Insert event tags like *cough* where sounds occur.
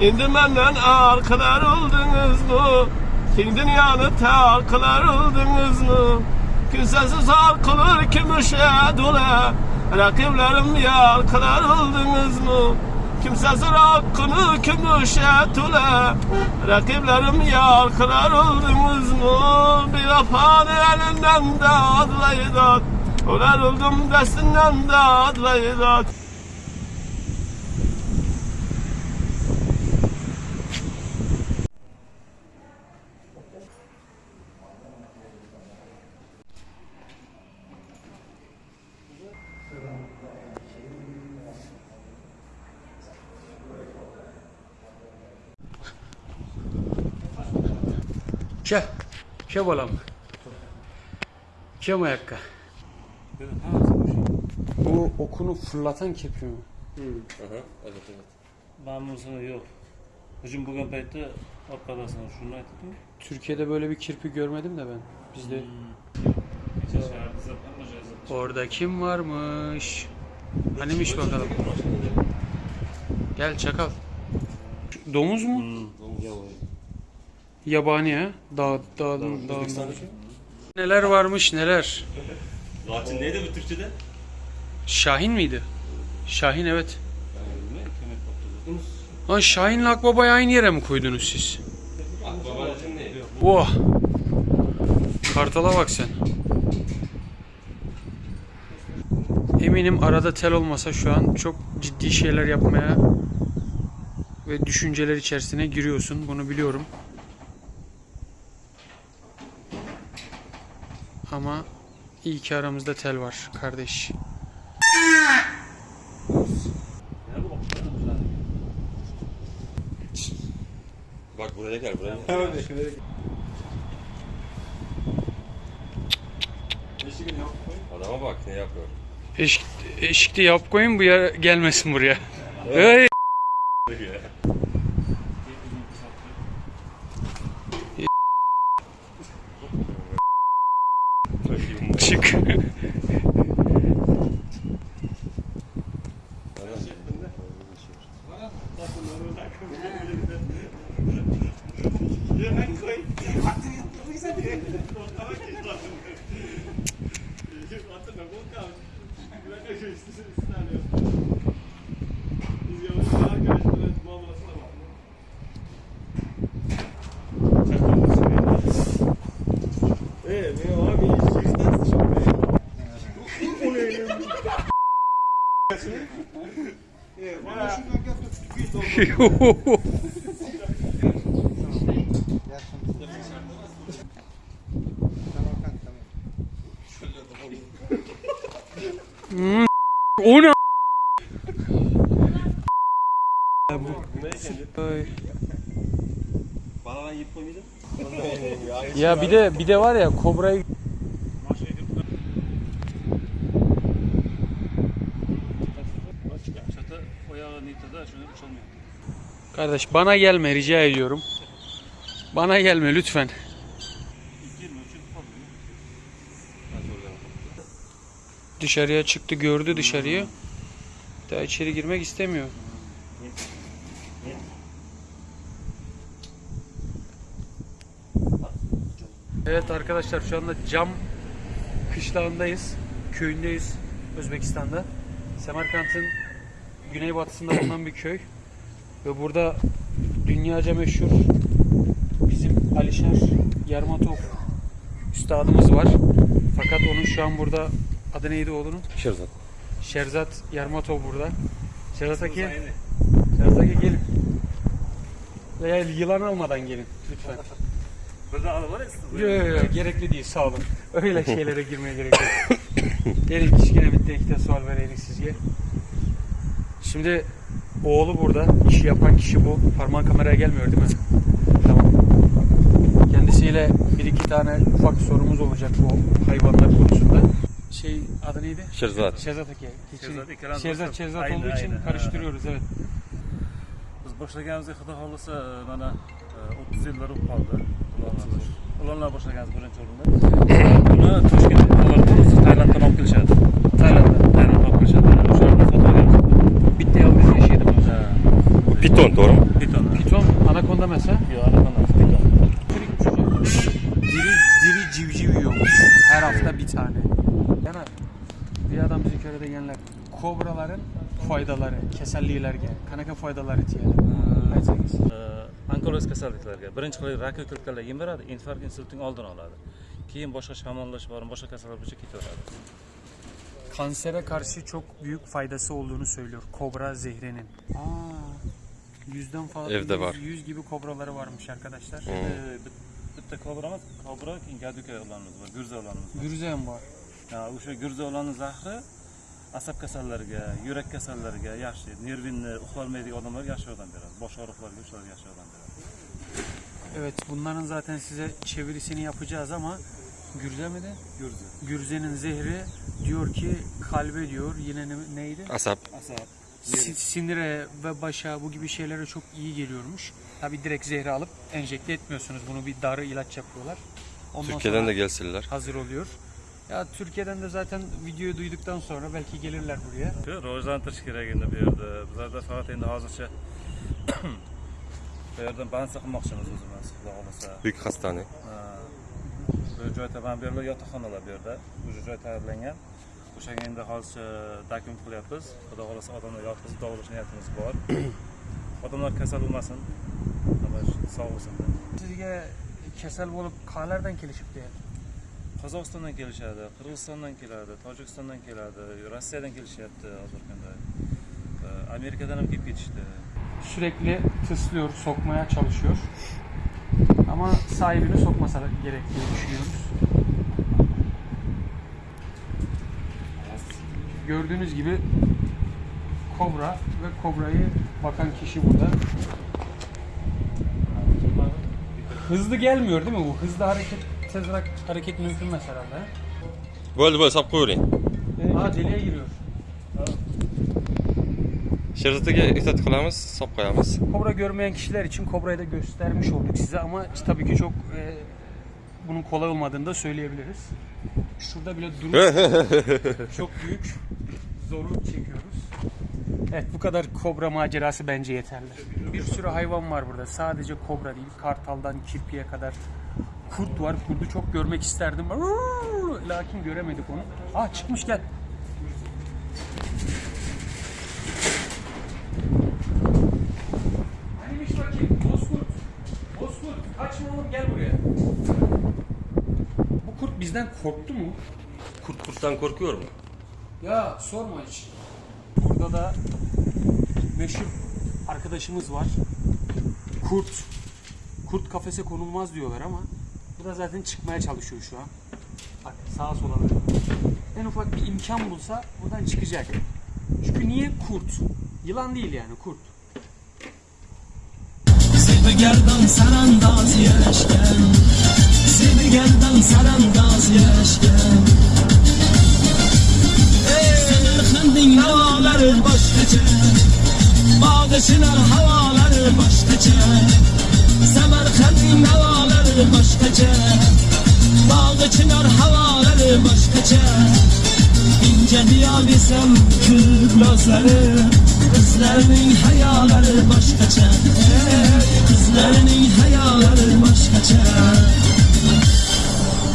İndi menden arkalar oldunuz mu? Kim dünyanı tarkılar oldunuz mu? Kimsesiz arkalar kimüşe dole Rakiplerim yarkılar oldunuz mu? Kimsesiz hakkını kimüşe tule Rakiplerim yarkılar oldunuz mu? Bir afanı elinden de adlayıdat Ular oldum destinden de adlayıdat Che, che volam. Che mayakka. Bu okunu fırlatan kepi mi? Aha, evet evet. Mamnunsun yok. Hücum bugün paytda orqadasini shuni aytdim. Türkiye'de böyle bir kirpi görmedim de ben. Bizde zap. orada kim varmış? Hanimiş bakalım. Gel çakal. Domuz mu? Yabani ha? Dağ, dağın, dağın. Neler varmış neler. Laçin neydi bu Türkçe'de? Şahin miydi? Şahin evet. Lan Şahin'le Akbaba'yı aynı yere mi koydunuz siz? Neydi? Oh! Kartala bak sen. Eminim arada tel olmasa şu an çok ciddi şeyler yapmaya ve düşünceler içerisine giriyorsun. Bunu biliyorum. Ama iyi ki aramızda tel var kardeş. Bak buraya gel buraya. gel. Adama bak ne yapıyor. Eşik, eşikte yap koyun bu yer gelmesin buraya. Hey! *laughs* É, eu nem coi. Eu a não, a eu eu o ne? Ay. Bana yiyip koymaydın? Ya bir de bir de var ya kobrayı Kardeş bana gelme rica ediyorum. Bana gelme lütfen. Dışarıya çıktı gördü dışarıyı. Daha içeri girmek istemiyor. Evet arkadaşlar şu anda Cam kışlağındayız. Köyündeyiz Özbekistan'da. Semerkant'ın güneybatısında bulunan bir köy. Ve burada dünyaca meşhur bizim Alişer Yarmatov üstadımız var. Fakat onun şu an burada adı neydi oğlunun? Şerzat. Şerzat Yarmatov burada. Şerzat Aki, Şerzat Aki gelin. Veya yılan almadan gelin lütfen. Burada alı var ya. Yok yok yok gerekli değil sağ olun. Öyle şeylere girmeye gerek yok. gelin kişine bitti iki de sual vereydik sizce. Şimdi oğlu burada. işi yapan kişi bu. Parmağın kameraya gelmiyor değil mi? Tamam. Kendisiyle bir iki tane ufak sorumuz olacak bu hayvanlar konusunda. Şey adı neydi? Şerzat. Şerzat Eke. Şerzat Şerzat, Aynen, olduğu için aynen. karıştırıyoruz evet. Biz boshlaganimizda xudo xohlasa mana e, 30 yillar bo'lib qoldi. Ularlar boshlaganimiz birinchi o'rinda. Buni Toshkent ular Tailanddan olib kelishadi. Piton doğru mu? Piton. Piton, anakonda mesela. Yo, anakonda piton. Diri, diri civciv yiyormuş. Her hafta bir tane. Yani bir adam bizim köyde yenler. Kobraların faydaları, kasalliklarga, qanaqa foydalari tegadi? Aytsangiz. onkologik kasalliklarga birinchi qilib rak ko'katlar yem beradi infarkt insultning oldini oladi keyin boshqa shamollash bor boshqa kasallar bo'yicha ketaveradi Kansere karşı çok büyük faydası olduğunu söylüyor kobra zehrinin. Aa, yüzden fazla, Evde yüz- var. yüz gibi kobraları varmış arkadaşlar. Ee, bit- bitta kobra keyin gaduka o'g'lonimiz bor gurza o'g'lonimiz bor Gürze ham var. Ha, o'sha gurza o'g'loni zahri asab kasallariga yurak kasallariga yaxshi nervinni uxlolmaydigan odamlarga yaxshi yordam beradi bosh og'riqlarga shularga yaxshi yordam beradi Evet bunların zaten size çevirisini yapacağız ama Gürze mi de? gurza Gürze'nin zehri diyor ki kalbe diyor yine ne- neydi? Asap. asab Sinire ve başa bu gibi şeylere çok iyi geliyormuş. Tabi direkt zehri alıp enjekte etmiyorsunuz. Bunu bir darı ilaç yapıyorlar. Ondan Türkiye'den de gelsinler. hazır oluyor. Ya Türkiye'den de zaten videoyu duyduktan sonra belki gelirler buraya. Yo, Rojdan Tashkiraga bu yerda. Bizlarda faqat endi hozircha *coughs* bu yerdan band saqmoqchimiz o'zimiz, xudo xohlasa. Büyük hastane. Ha. Bu joy taban bu yerlar yotoqxonalar bu yerda. Bu joy tayyorlangan o'shanga endi hozircha dakum qilyapmiz xudo xohlasa odamlar yotqizib davolash niyatimiz bor *coughs* odamlar kasal bo'lmasin sog' bo'lsin Sizge kesel olup qalardan kelishib diye. qozog'istondan kelishadi qirg'izistondan keladi tojikistondan keladi rossiyadan kelishyapti hozirgi kunda Ee, amerikadan ham kelib ketishdi Sürekli tıslıyor, sokmaya çalışıyor. Ama sahibini sokmasa gerek diye düşünüyoruz. Gördüğünüz gibi kobra ve kobrayı bakan kişi burada. Hızlı gelmiyor değil mi bu? Hızlı hareket, tez hareket mümkün mesela. Böyle böyle sap koyuyorsun. Ha deliğe giriyor. Şerzatega ehtiyot qilamiz, sap qo'yamiz. Kobra görmeyen kişiler için kobrayı da göstermiş olduk size ama tabii ki çok e, bunun kolay olmadığını da söyleyebiliriz. Şurada bile durup *laughs* çok büyük zorluk çekiyoruz. Evet bu kadar kobra macerası bence yeterli. Bir sürü hayvan var burada. Sadece kobra değil. Kartaldan kirpiye kadar kurt var. Kurdu çok görmek isterdim. Lakin göremedik onu. Aa çıkmış gel. Hanimiş bakayım. Bozkurt. Bozkurt. Kaçma oğlum gel buraya. Bu kurt bizden korktu mu? Kurt kurttan korkuyor mu? Ya sorma hiç. Burada da meşhur arkadaşımız var. Kurt. Kurt kafese konulmaz diyorlar ama bu da zaten çıkmaya çalışıyor şu an. Bak sağa sola böyle. En ufak bir imkan bulsa buradan çıkacak. Çünkü niye kurt? Yılan değil yani kurt. Sarandaz yaşken Bağışınar havaları başkaça Semerkandin havaları başkaça Bağışınar havaları başkaça İnce diyabilsem kül gözleri Kızlarının hayaları başkaça Kızlarının hayaları başkaça